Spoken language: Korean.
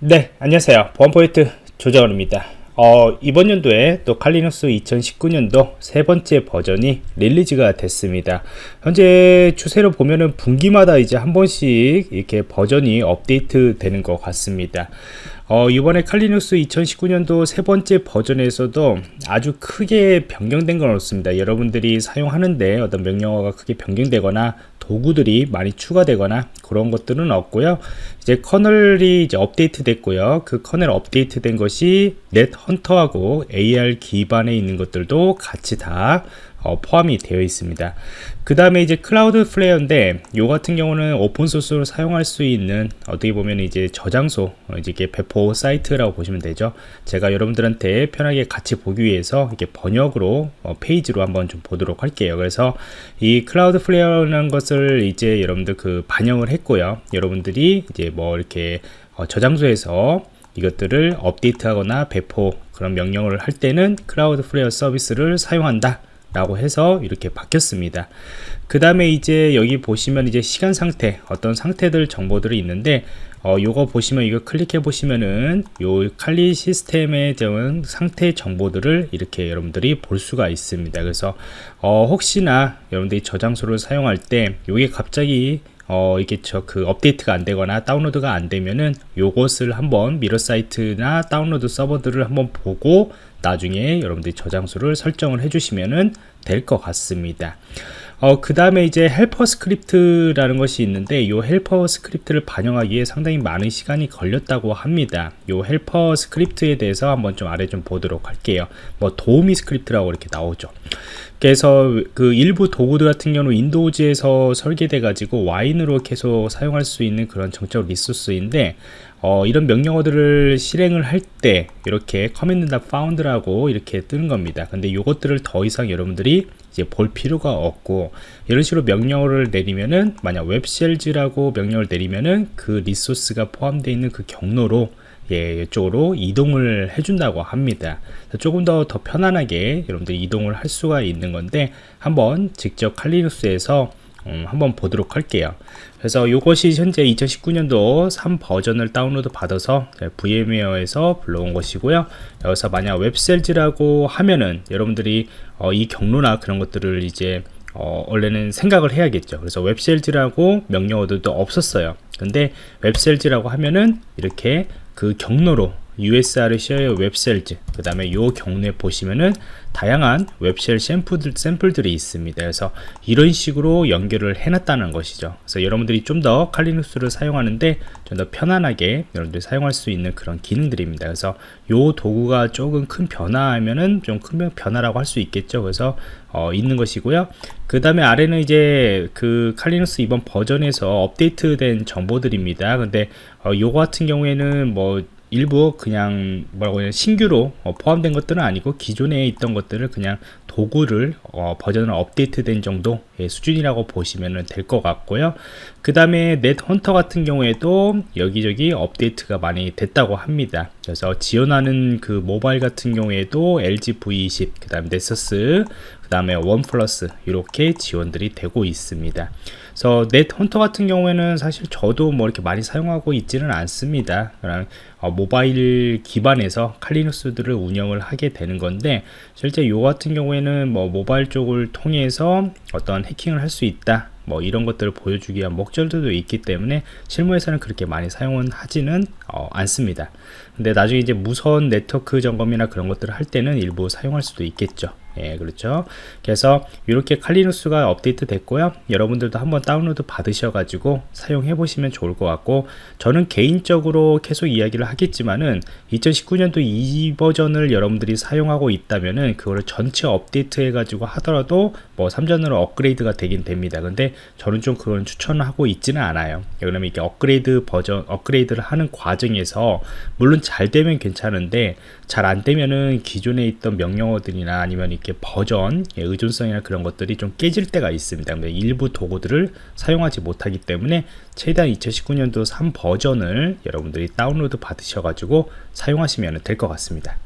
네 안녕하세요. 보안포인트 조정원입니다. 어, 이번 연도에 또 칼리눅스 2019년도 세 번째 버전이 릴리즈가 됐습니다. 현재 추세로 보면은 분기마다 이제 한 번씩 이렇게 버전이 업데이트 되는 것 같습니다 어, 이번에 칼리눅스 2019년도 세 번째 버전에서도 아주 크게 변경된 건 없습니다. 여러분들이 사용하는데 어떤 명령어가 크게 변경되거나 도구들이 많이 추가되거나 그런 것들은 없고요. 이제 커널이 이제 업데이트 됐고요. 그 커널 업데이트 된 것이 NetHunter하고 ARM 기반에 있는 것들도 같이 다 어, 포함이 되어 있습니다. 그 다음에 이제 Cloudflare인데 요 같은 경우는 오픈 소스로 사용할 수 있는 어떻게 보면 이제 저장소 어, 이제 이게 배포 사이트라고 보시면 되죠. 제가 여러분들한테 편하게 같이 보기 위해서 이렇게 번역으로 어, 페이지로 한번 좀 보도록 할게요. 그래서 이 Cloudflare라는 것을 이제 여러분들 그 반영을 했고요. 여러분들이 이제 뭐 이렇게 어, 저장소에서 이것들을 업데이트하거나 배포 그런 명령을 할 때는 클라우드 플레이어 서비스를 사용한다 라고 해서 이렇게 바뀌었습니다. 그 다음에 이제 여기 보시면 이제 시간 상태 어떤 상태들 정보들이 있는데 어, 요거 보시면 이거 클릭해 보시면은 요 칼리 시스템에 대한 상태 정보들을 이렇게 여러분들이 볼 수가 있습니다. 그래서 어, 혹시나 여러분들이 저장소를 사용할 때 요게 갑자기 어, 이게 저 그 업데이트가 안 되거나 다운로드가 안 되면은 요것을 한번 mirror 사이트나 다운로드 서버들을 한번 보고 나중에 여러분들이 저장소를 설정을 해주시면 될것 같습니다. 어, 그 다음에 이제 helper script라는 것이 있는데 이 helper script를 반영하기에 상당히 많은 시간이 걸렸다고 합니다. 이 helper script에 대해서 한번 좀 아래 좀 보도록 할게요. 뭐 도우미 스크립트라고 이렇게 나오죠. 그래서 그 일부 도구들 같은 경우 Windows에서 설계돼 가지고 Wine으로 계속 사용할 수 있는 그런 정적 resource인데 어, 이런 명령어들을 실행을 할 때 이렇게 command found라고 이렇게 뜨는 겁니다 근데 이것들을 더 이상 여러분들이 이제 볼 필요가 없고 이런 식으로 명령어를 내리면은 만약 webshells라고 명령을 내리면은 그 resource가 포함되어 있는 그 경로로 예, 이쪽으로 이동을 해준다고 합니다. 조금 더 더 편안하게 여러분들 이동을 할 수가 있는 건데 한번 직접 칼리누스에서 음, 한번 보도록 할게요. 그래서 이것이 현재 2019년도 3 버전을 다운로드 받아서 VMware에서 불러온 것이고요. 여기서 만약 웹셀즈라고 하면은 여러분들이 어, 이 경로나 그런 것들을 이제 어, 원래는 생각을 해야겠죠. 그래서 웹셀즈라고 명령어들도 없었어요. 근데 웹셀즈라고 하면은 이렇게 그 경로로 USR share webshells. 그 다음에 요 경로에 보시면은 다양한 webshell 샘플들, 샘플들이 있습니다. 그래서 이런 식으로 연결을 해놨다는 것이죠. 그래서 여러분들이 좀 더 칼리눅스를 사용하는데 좀 더 편안하게 여러분들이 사용할 수 있는 그런 기능들입니다. 그래서 요 도구가 조금 큰 변화하면은 좀 큰 변화라고 할 수 있겠죠. 그래서 어, 있는 것이고요. 그 다음에 아래는 이제 그 Kali Linux 이번 버전에서 업데이트된 정보들입니다. 근데 어, 요거 같은 경우에는 뭐 일부 그냥 뭐라고 해야 신규로 어, 포함된 것들은 아니고 기존에 있던 것들을 그냥 도구를 어, 버전을 업데이트된 정도 의 수준이라고 보시면 될 것 같고요 그 다음에 넷 헌터 같은 경우에도 여기저기 업데이트가 많이 됐다고 합니다. 그래서 지원하는 그 모바일 같은 경우에도 LG V20 그 다음에 넷서스 그 다음에 원 플러스 이렇게 지원들이 되고 있습니다. 그래서 넷 헌터 같은 경우에는 사실 저도 뭐 이렇게 많이 사용하고 있지는 않습니다. 어, 모바일 기반에서 칼리누스들을 운영을 하게 되는 건데 실제 요 같은 경우에는 뭐 모바일 쪽을 통해서 어떤 해킹을 할 수 있다 뭐 이런 것들을 보여주기 위한 목적들도 있기 때문에 실무에서는 그렇게 많이 사용은 하지는 어, 않습니다 근데 나중에 이제 무선 네트워크 점검이나 그런 것들을 할 때는 일부 사용할 수도 있겠죠 예, 그렇죠. 그래서 이렇게 칼리누스가 업데이트 됐고요. 여러분들도 한번 다운로드 받으셔가지고 사용해 보시면 좋을 것 같고 저는 개인적으로 계속 이야기를 하겠지만은 2019년도 이 버전을 여러분들이 사용하고 있다면은 그거를 전체 업데이트 해가지고 하더라도 뭐 3전으로 업그레이드가 되긴 됩니다. 근데 저는 좀 그건 추천하고 있지는 않아요. 왜냐면 이게 업그레이드 버전 업그레이드를 하는 과정 에서 물론 잘 되면 괜찮은데 잘 안 되면은 기존에 있던 명령어들이나 아니면 이렇게 버전 예, 의존성이나 그런 것들이 좀 깨질 때가 있습니다. 일부 도구들을 사용하지 못하기 때문에 최대한 2019년도 3 버전을 여러분들이 다운로드 받으셔가지고 사용하시면 될 것 같습니다.